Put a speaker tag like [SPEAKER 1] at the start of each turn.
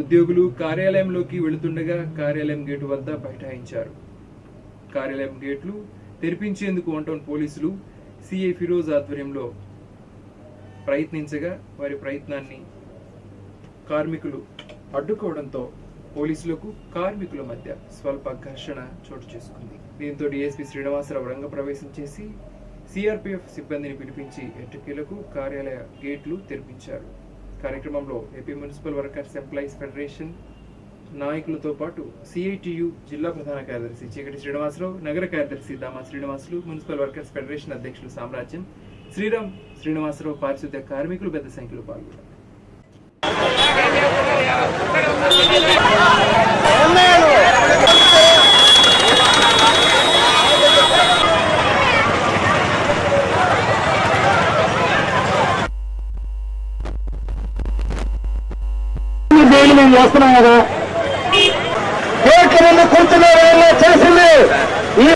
[SPEAKER 1] ఉద్యోగులు కార్యాలయంలోకి వెళుతుండగా కార్యాలయం గేటు వద్ద బైఠాయించారు. కార్యాలయం గేట్లు తెరిపించేందుకు వన్ టౌన్ పోలీసులు సిఐ ఫిరోజ్ ఆధ్వర్యంలో ప్రయత్నించగా వారి ప్రయత్నాన్ని కార్మికులు అడ్డుకోవడంతో పోలీసులకు కార్మికుల మధ్య స్వల్ప ఘర్షణ చోటు చేసుకుంది. దీంతో డిఎస్పీ శ్రీనివాసరావు రంగప్రవేశం చేసి సిఆర్పిఎఫ్ సిబ్బందిని పిలిపించి ఎట్టకీలకు కార్యాలయ గేట్లు తెరిపించారు. కార్యక్రమంలో AP municipal workers employees federation నాయకులతో పాటు సిఐటియు జిల్లా ప్రధాన కార్యదర్శి చీకటి శ్రీనివాసరావు నగర కార్యదర్శి Dama Srinivasulu municipal workers federation అధ్యక్షులు సామ్రాజ్యం శ్రీరామ్ శ్రీనివాసరావు పారిశుద్ధ్య కార్మికులు పెద్ద సంఖ్యలో పాల్గొన్నారు.
[SPEAKER 2] బెయిల్ మేము చేస్తున్నాం కదా. కోర్టు ముందు చేసింది? ఈ